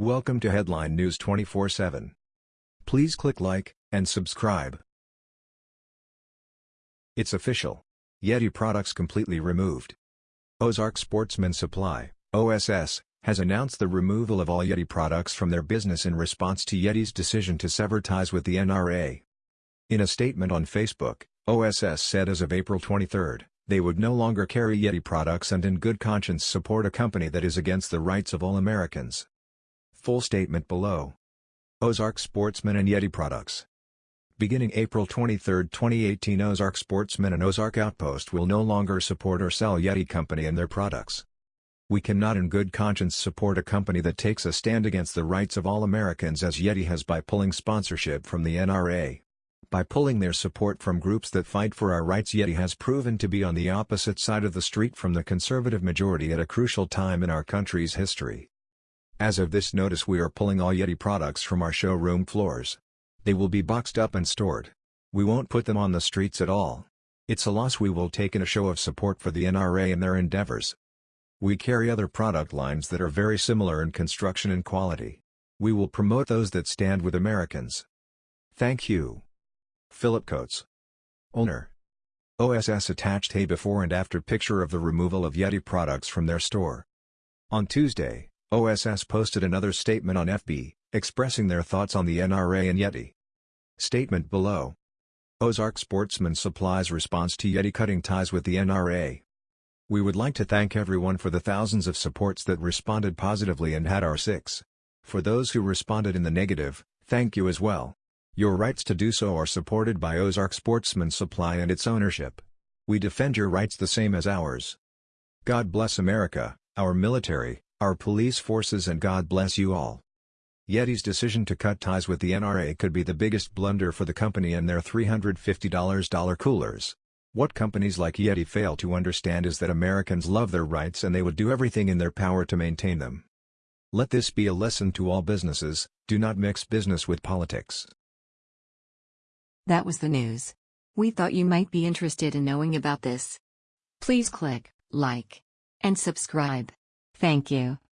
Welcome to Headline News 24/7. Please click like and subscribe. It's official. Yeti products completely removed. Ozark Sportsman Supply, OSS, has announced the removal of all Yeti products from their business in response to Yeti's decision to sever ties with the NRA. In a statement on Facebook, OSS said as of April 23, they would no longer carry Yeti products and in good conscience support a company that is against the rights of all Americans. Full statement below. Ozark Sportsman and Yeti Products Beginning April 23, 2018 Ozark Sportsman and Ozark Outpost will no longer support or sell Yeti Company and their products. We cannot in good conscience support a company that takes a stand against the rights of all Americans as Yeti has by pulling sponsorship from the NRA. By pulling their support from groups that fight for our rights Yeti has proven to be on the opposite side of the street from the conservative majority at a crucial time in our country's history. As of this notice we are pulling all Yeti products from our showroom floors. They will be boxed up and stored. We won't put them on the streets at all. It's a loss we will take in a show of support for the NRA and their endeavors. We carry other product lines that are very similar in construction and quality. We will promote those that stand with Americans. Thank you. Philip Coates. Owner. OSS attached a before and after picture of the removal of Yeti products from their store. On Tuesday, OSS posted another statement on FB, expressing their thoughts on the NRA and Yeti. Statement below. Ozark Sportsman Supplies response to Yeti cutting ties with the NRA. We would like to thank everyone for the thousands of supports that responded positively and had our six. For those who responded in the negative, thank you as well. Your rights to do so are supported by Ozark Sportsman Supply and its ownership. We defend your rights the same as ours. God bless America, our military, our police forces and God bless you all. Yeti's decision to cut ties with the NRA could be the biggest blunder for the company and their $350 coolers. What companies like Yeti fail to understand is that Americans love their rights and they would do everything in their power to maintain them. Let this be a lesson to all businesses, do not mix business with politics. That was the news. We thought you might be interested in knowing about this. Please click like and subscribe. Thank you.